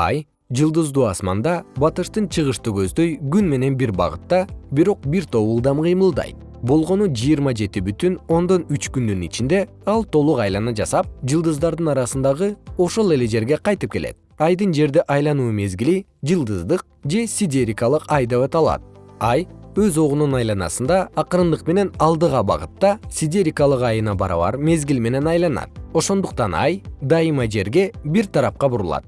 ай жылдыздуу асманда батыштын чыгышты көздөй күн менен бир багытта бирок бир топ ылдам кыймылдайт болгону жыйырма жети бүтүн ондон үч күндүн ичинде ал толук айлана жасап жылдыздардын арасындагы ошол эле жерге кайтып келет. Айдын жерди айлануу мезгили жылдыздык же сидерикалык ай деп аталат. Ай өз огунун айланасында акырындык менен алдыга багытта сидерикалык айына барабар мезгил менен айланат. Ошондуктан ай дайыма жерге бир тарапка бурулат.